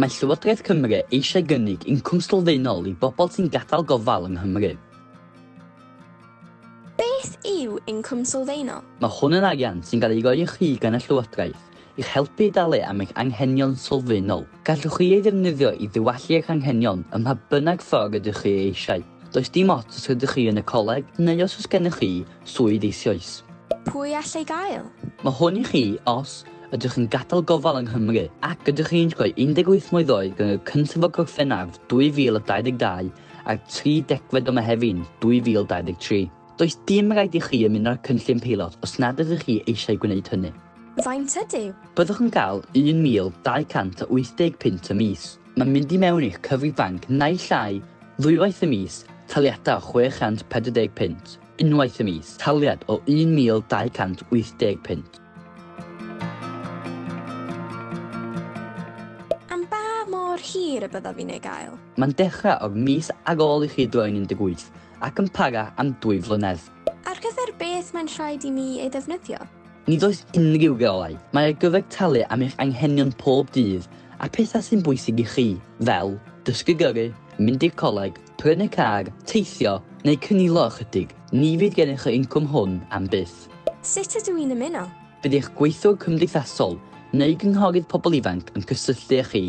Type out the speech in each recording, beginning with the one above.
mae Llywodraeth Cymru eisiau gynnig incwm sylfaenol i bobl sy'n gadael gofal yng Nghymru. Beth yw incwm sylfaenol? Mae hwn yn arian sy'n cael ei roi i chi gan y Llywodraeth i'ch helpu i dalu am eich anghenion sylfaenol. Gallwch chi ei ddefnyddio i ddiwallu eich anghenion ym mha bynnag ffordd ydych chi eisiau. Does dim ots os ydych chi yn y coleg neu os oes gennych chi swydd eisoes. Pwy allai gael? Mae hwn i chi os ydych chi'n gadael gofal yng Nghymru ac ydych chi'n rhoi 18 mlynedd oed yn y cyntaf o Gorffennaf 2022 a'r 30 o Mehefin 2023. Does dim rhaid i chi ymuno â'r cynllun peilot os nad ydych chi eisiau gwneud hynny. Faint ydyw? Byddwch yn cael 1,280 pint y mis. Mae'n mynd i mewn i'ch cyfri banc neu llai ddwywaith y mis taliadau o 640 pint. Unwaith y mis, taliad o 1,280 pint. ba mor hir y byddaf fi'n ei gael? Mae'n dechrau o'r mis ar ôl i chi droi'n 18 ac yn para am dwy flynedd. Ar gyfer beth mae'n rhaid i ni ei ddefnyddio? Nid oes unrhyw reolau. Mae ar gyfer talu am eich anghenion pob dydd a pethau sy'n bwysig i chi, fel dysgu gyrru, mynd i'r coleg, prynu car, teithio neu cynilo ychydig. Ni fydd gennych chi incwm hwn am byth. Sut ydw i'n ymuno? Bydd eich gweithwr cymdeithasol Neu gynghorydd pobl ifanc yn cysylltu â chi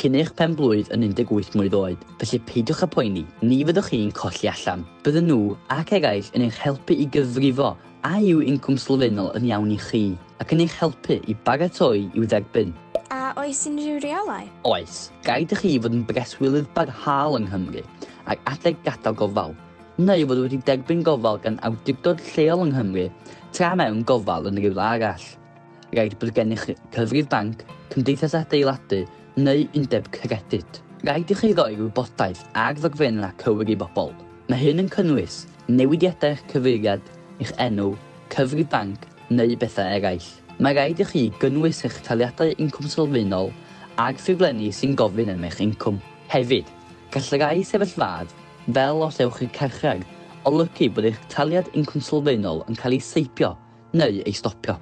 cyn eich pen blwydd yn 18 mlynedd oed, felly peidiwch â poeni, ni fyddwch chi'n colli allan. Bydden nhw ac eraill yn eich helpu i gyfrifo a yw incwm sylfaenol yn iawn i chi, ac yn eich helpu i baratoi i'w dderbyn. A oes unrhyw reolau? Oes, gaid i chi fod yn breswylydd barhaol yng Nghymru ac adeg gadael gofal, neu fod wedi derbyn gofal gan awdurdod lleol yng Nghymru tra mewn gofal yn rhywle arall rhaid bod gennych cyfrif banc, cymdeithas adeiladu neu undeb credyd. Rhaid i chi roi wybodaeth ar ddogfenna cywir i bobl. Mae hyn yn cynnwys newidiadau cyfeiriad, eich enw, cyfrif banc neu bethau eraill. Mae rhaid i chi gynnwys eich taliadau incwm sylfaenol a'r ffurflenni sy'n gofyn am eich incwm. Hefyd, gall rai sefyllfad fel os ewch i'r carchar, olygu bod eich taliad incwm sylfaenol yn cael ei seipio neu ei stopio.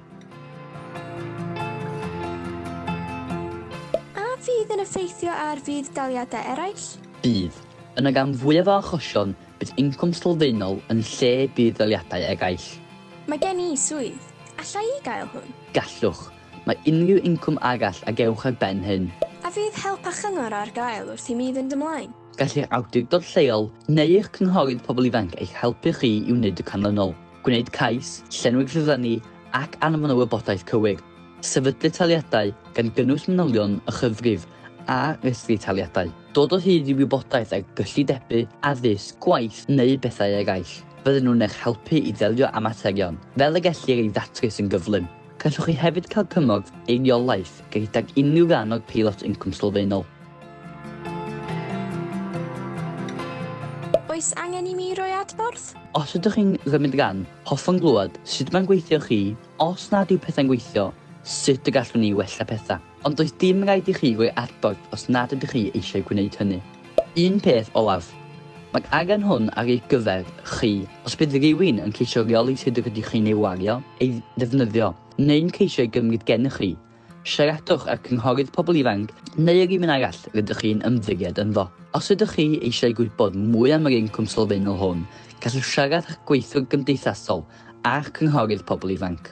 fydd yn effeithio ar fydd daliadau eraill? Bydd. Yn y gan fwyaf o achosion, bydd incwm sylfaenol yn lle bydd daliadau egaill. Mae gen i swydd. Alla i gael hwn? Gallwch. Mae unrhyw incwm arall a gewch ar ben hyn. A fydd help a chyngor ar gael wrth i mi fynd ymlaen? Gallu'r awdurdod lleol neu eich cynghorydd pobl ifanc eich helpu chi i wneud y canlynol. Gwneud cais, llenwi'r ffurflenni ac anfon o wybodaeth cywir sefydlu taliadau gan gynnwys manylion y chyfrif a restri taliadau. Dod o hyd i wybodaeth ar gyllidebu, addysg, gwaith neu bethau eraill. Fydden nhw'n eich helpu i ddelio â materion, fel y gellir ei ddatrys yn gyflym. Gallwch chi hefyd cael cymorth eiriolaeth gydag unrhyw rhan o'r peilot incwm sylfaenol. Oes angen i mi roi adborth? Os ydych chi'n rymud gan, hoffwn glwad sut mae'n gweithio chi, os nad yw pethau'n gweithio, sut y gallwn ni wella pethau. Ond does dim rhaid i chi roi adborth os nad ydych chi eisiau gwneud hynny. Un peth olaf. Mae angen hwn ar ei gyfer chi. Os bydd rhywun yn ceisio reoli sydd ydych chi'n ei wario, ei ddefnyddio, neu'n ceisio ei gymryd gennych chi, siaradwch â cynghorydd pobl ifanc neu yr un arall rydych chi'n ymddiried ynddo. Os ydych chi eisiau gwybod mwy am yr incwm sylfaenol hwn, gallwch siarad â'ch gweithwyr gymdeithasol a'ch cynghorydd pobl ifanc.